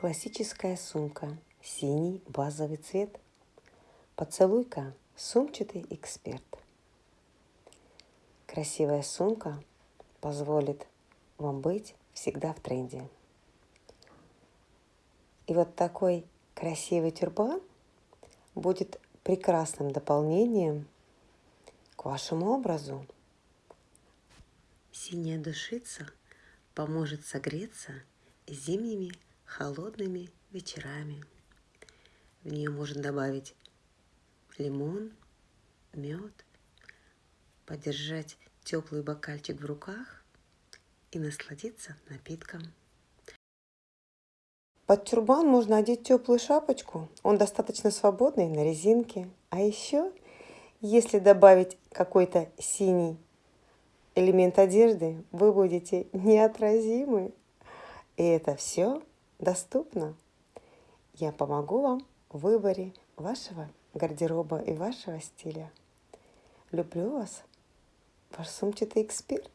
Классическая сумка. Синий базовый цвет. Поцелуйка. Сумчатый эксперт. Красивая сумка позволит вам быть всегда в тренде. И вот такой красивый тюрбан будет прекрасным дополнением к вашему образу. Синяя душица поможет согреться зимними холодными вечерами. В нее можно добавить лимон, мед, подержать теплый бокальчик в руках и насладиться напитком. Под тюрбан можно одеть теплую шапочку. Он достаточно свободный, на резинке. А еще, если добавить какой-то синий элемент одежды, вы будете неотразимы. И это все доступно. Я помогу вам в выборе вашего гардероба и вашего стиля. Люблю вас, ваш сумчатый эксперт.